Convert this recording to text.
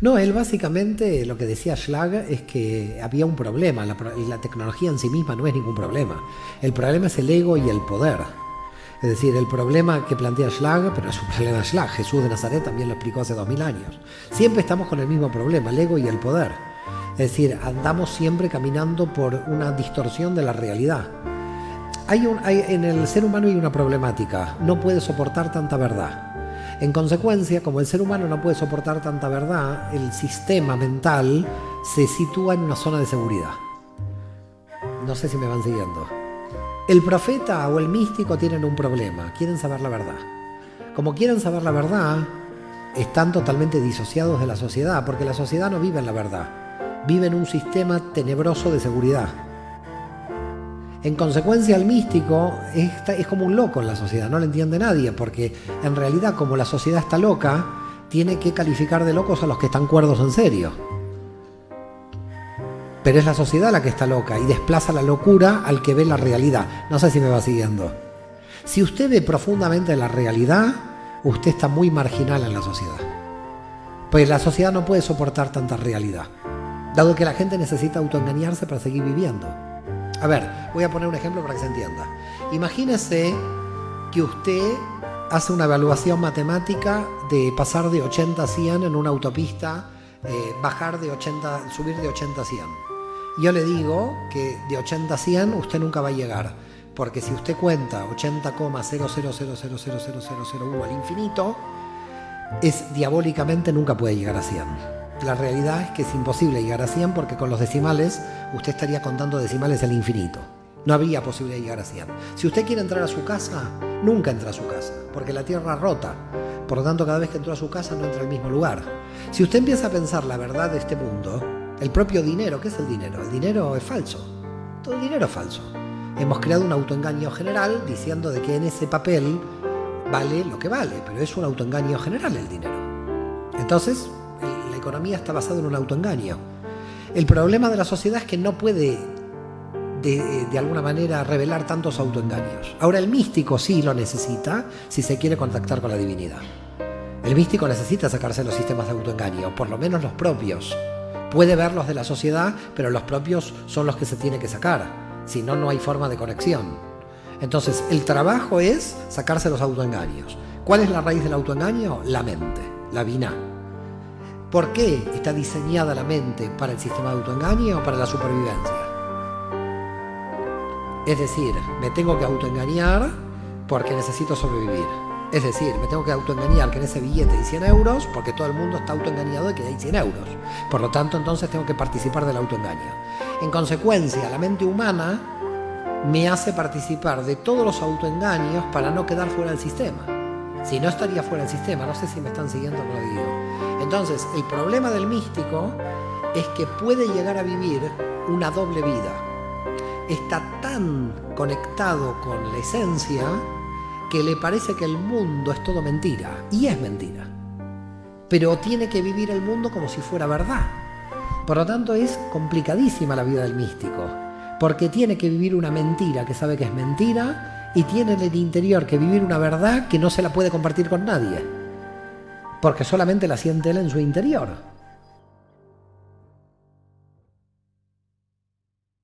No, él básicamente lo que decía Schlag es que había un problema, la, tecnología en sí misma no es ningún problema. El problema es el ego y el poder. Es decir, el problema que plantea Schlag, pero es un problema Schlag, Jesús de Nazaret también lo explicó hace dos mil años. Siempre estamos con el mismo problema, el ego y el poder. Es decir, andamos siempre caminando por una distorsión de la realidad. Hay un, hay, en el ser humano hay una problemática, no puede soportar tanta verdad. En consecuencia, como el ser humano no puede soportar tanta verdad, el sistema mental se sitúa en una zona de seguridad. No sé si me van siguiendo. El profeta o el místico tienen un problema, quieren saber la verdad. Como quieren saber la verdad, están totalmente disociados de la sociedad, porque la sociedad no vive en la verdad, vive en un sistema tenebroso de seguridad. En consecuencia, el místico es, como un loco en la sociedad, no lo entiende nadie, porque en realidad como la sociedad está loca, tiene que calificar de locos a los que están cuerdos en serio. Pero es la sociedad la que está loca y desplaza la locura al que ve la realidad. No sé si me va siguiendo. Si usted ve profundamente la realidad, usted está muy marginal en la sociedad. Pues la sociedad no puede soportar tanta realidad, dado que la gente necesita autoengañarse para seguir viviendo. A ver, voy a poner un ejemplo para que se entienda. Imagínese que usted hace una evaluación matemática de pasar de 80 a 100 en una autopista, eh, bajar de 80, subir de 80 a 100 yo le digo que de 80 a 100 usted nunca va a llegar, porque si usted cuenta 80,000000001 al infinito, es diabólicamente nunca puede llegar a 100. La realidad es que es imposible llegar a 100 porque con los decimales usted estaría contando decimales al infinito. No habría posibilidad de llegar a 100. Si usted quiere entrar a su casa, nunca entra a su casa, porque la tierra rota. Por lo tanto, cada vez que entra a su casa no entra al mismo lugar. Si usted empieza a pensar la verdad de este mundo, el propio dinero, ¿qué es el dinero? El dinero es falso. Todo el dinero es falso. Hemos creado un autoengaño general diciendo de que en ese papel vale lo que vale, pero es un autoengaño general el dinero. Entonces, economía está basada en un autoengaño. El problema de la sociedad es que no puede de, alguna manera revelar tantos autoengaños. Ahora el místico sí lo necesita si se quiere contactar con la divinidad. El místico necesita sacarse los sistemas de autoengaño, por lo menos los propios. Puede ver los de la sociedad, pero los propios son los que se tiene que sacar. Si no, no hay forma de conexión. Entonces, el trabajo es sacarse los autoengaños. ¿Cuál es la raíz del autoengaño? La mente, la vina. ¿Por qué está diseñada la mente para el sistema de autoengaño o para la supervivencia? Es decir, me tengo que autoengañar porque necesito sobrevivir. Es decir, me tengo que autoengañar que en ese billete hay 100 euros porque todo el mundo está autoengañado de que hay 100 euros. Por lo tanto, entonces tengo que participar del autoengaño. En consecuencia, la mente humana me hace participar de todos los autoengaños para no quedar fuera del sistema. Si no estaría fuera del sistema, no sé si me están siguiendo lo digo. Entonces, el problema del místico es que puede llegar a vivir una doble vida. Está tan conectado con la esencia que le parece que el mundo es todo mentira, y es mentira. Pero tiene que vivir el mundo como si fuera verdad. Por lo tanto es complicadísima la vida del místico, porque tiene que vivir una mentira que sabe que es mentira y tiene en el interior que vivir una verdad que no se la puede compartir con nadie, porque solamente la siente él en su interior.